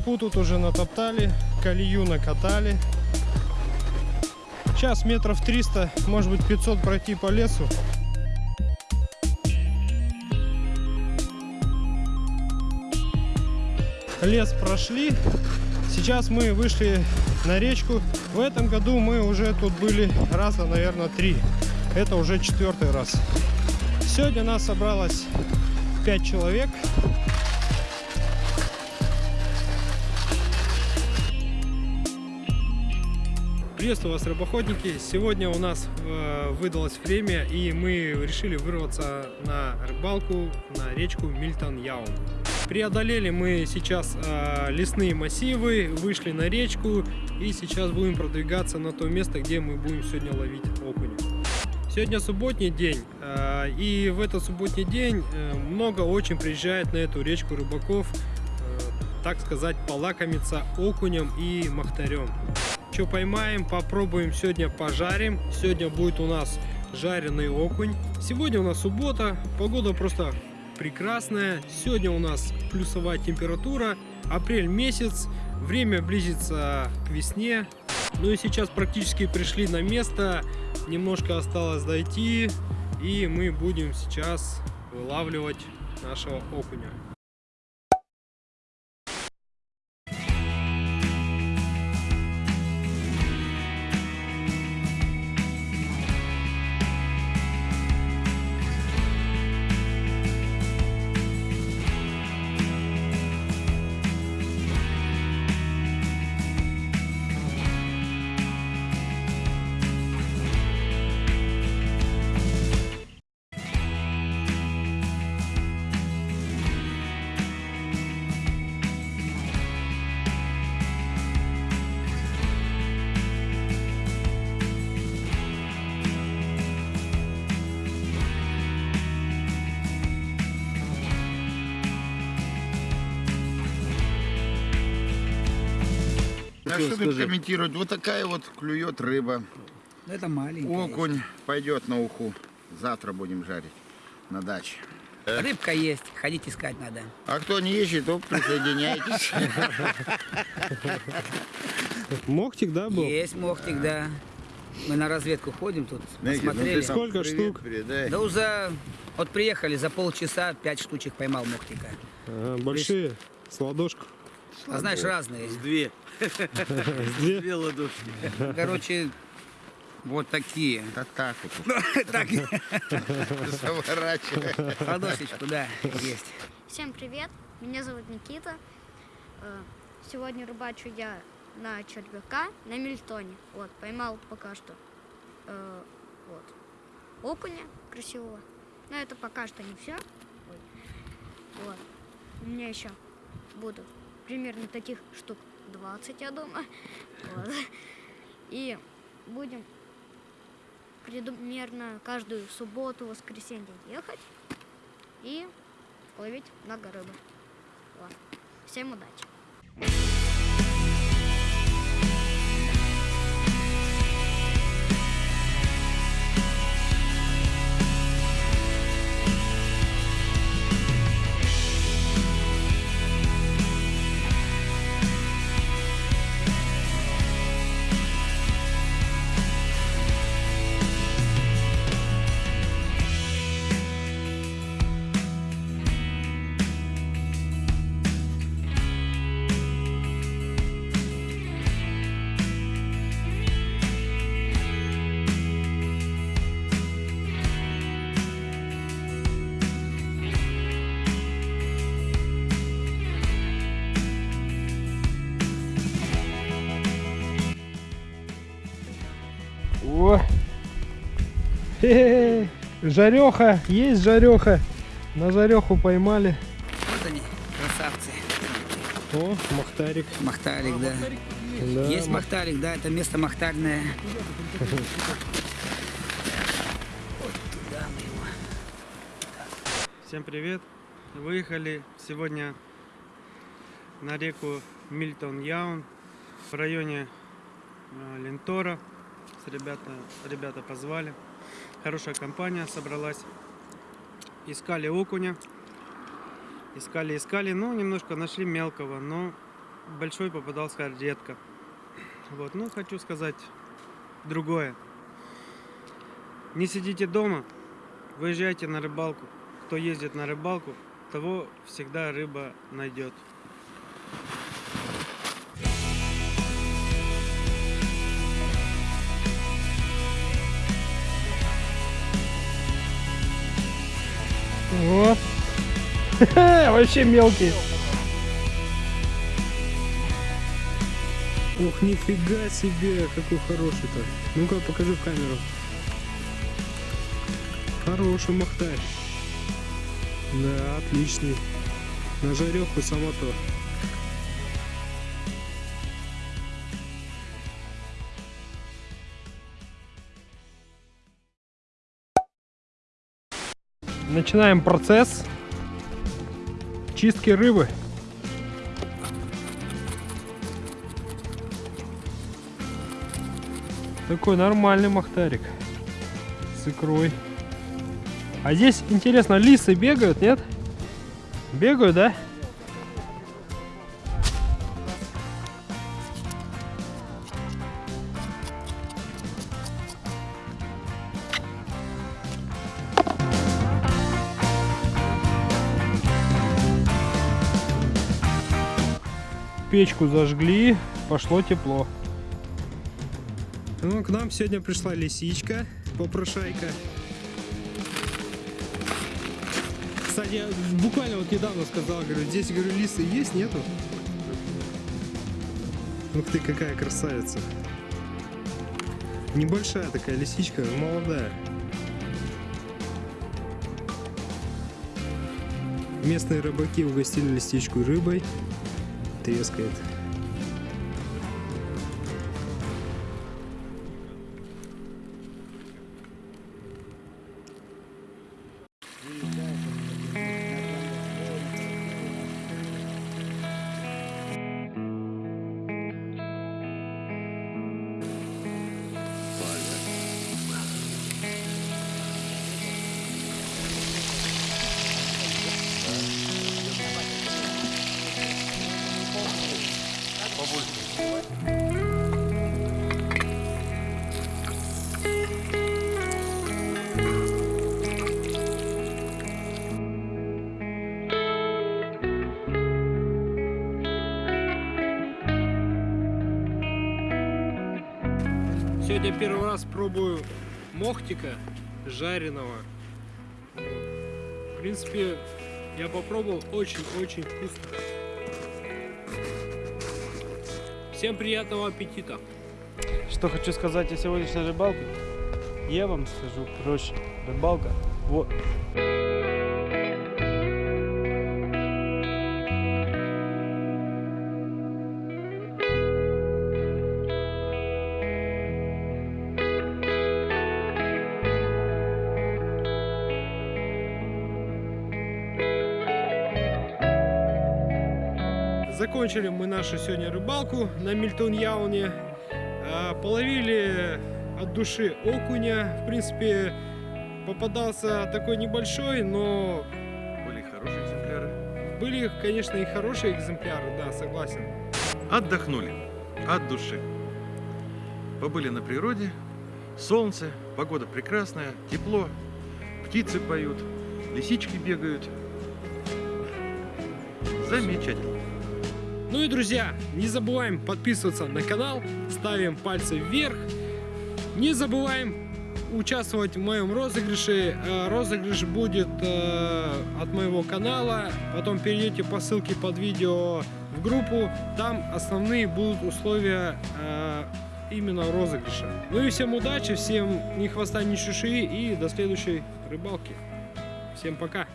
Тропу тут уже натоптали, колею накатали. Сейчас метров 300, может быть 500 пройти по лесу. Лес прошли. Сейчас мы вышли на речку. В этом году мы уже тут были раза, наверное, три. Это уже четвертый раз. Сегодня нас собралось 5 человек. Приветствую вас, рыбоходники! Сегодня у нас э, выдалось время, и мы решили вырваться на рыбалку на речку Мильтон-Яун. Преодолели мы сейчас э, лесные массивы, вышли на речку, и сейчас будем продвигаться на то место, где мы будем сегодня ловить окуня. Сегодня субботний день, э, и в этот субботний день много очень приезжает на эту речку рыбаков, так сказать, полакомиться окунем и махтарем. Что поймаем, попробуем сегодня пожарим. Сегодня будет у нас жареный окунь. Сегодня у нас суббота, погода просто прекрасная. Сегодня у нас плюсовая температура, апрель месяц, время близится к весне. Ну и сейчас практически пришли на место, немножко осталось дойти, и мы будем сейчас вылавливать нашего окуня. Что тут комментировать? Вот такая вот клюет рыба. Ну, Это маленькая. Окунь пойдет на уху. Завтра будем жарить на даче. Рыбка есть, ходить искать надо. А кто не ищет, то присоединяйтесь. Мохтик, да, был? Есть мохтик, да. Мы на разведку ходим тут, Знаете, ну посмотрели. Сколько привет штук? передай. Да уже вот приехали, за полчаса пять штучек поймал мохтика. Большие, с ладошку. А знаешь, разные. Две. Две. Две ладошки. Короче, вот такие. Да так вот. Так, Заворачивай. ладошечку, да, есть. Всем привет, меня зовут Никита. Э, Сегодня рыбачу я на червяка на Мильтоне. Вот, поймал пока что э, вот, окуня красивого. Но это пока что не все. Вот. У меня еще будут примерно таких штук 20, я думаю. Вот. И будем примерно каждую субботу, воскресенье ехать и ловить много рыбы. Вот. Всем удачи! О! Хе-хе-хе. Жареха, есть жареха. На жареху поймали. Вот они, красавцы. О, махтарик. Махтарик, да. Да, Есть мах- махтарик, да, это место махтарное. Всем привет. Выехали сегодня на реку Мильтон Яун в районе э, Лентора. Ребята, ребята позвали. Хорошая компания собралась. Искали окуня. Искали, искали. Ну, немножко нашли мелкого, но большой попадался редко. Вот, ну хочу сказать другое. Не сидите дома, выезжайте на рыбалку. Кто ездит на рыбалку, того всегда рыба найдет. Вот. Вообще мелкий. Ух, нифига себе, какой хороший-то. Ну-ка, покажи в камеру. Хороший махтарь. Да, отличный. На жареху само то. Начинаем процесс чистки рыбы. Такой нормальный махтарик с икрой. А здесь, интересно, лисы бегают, нет? Бегают, да? Печку зажгли, пошло тепло. Ну, к нам сегодня пришла лисичка, попрошайка. Кстати, я буквально вот недавно сказал, говорю, здесь, говорю, лисы есть, нету? Ух ты, какая красавица. Небольшая такая лисичка, молодая. Местные рыбаки угостили лисичку рыбой. Трескает. Сегодня первый раз пробую мохтика жареного. В принципе, я попробовал очень-очень вкусно. Всем приятного аппетита! Что хочу сказать о сегодняшней рыбалке? Я вам скажу проще. Рыбалка вот. Закончили мы нашу сегодня рыбалку на Мильтон-Яуне. А, Половили от души окуня. В принципе, попадался такой небольшой, но Были хорошие экземпляры. были, конечно, и хорошие экземпляры, да, согласен. Отдохнули от души. Побыли на природе. Солнце, погода прекрасная, тепло. Птицы поют, лисички бегают. Замечательно. Ну и, друзья, не забываем подписываться на канал, ставим пальцы вверх. Не забываем участвовать в моем розыгрыше. Э, Розыгрыш будет э, от моего канала. Потом перейдете по ссылке под видео в группу. Там основные будут условия э, именно розыгрыша. Ну и всем удачи, всем ни хвоста, ни чуши и до следующей рыбалки. Всем пока!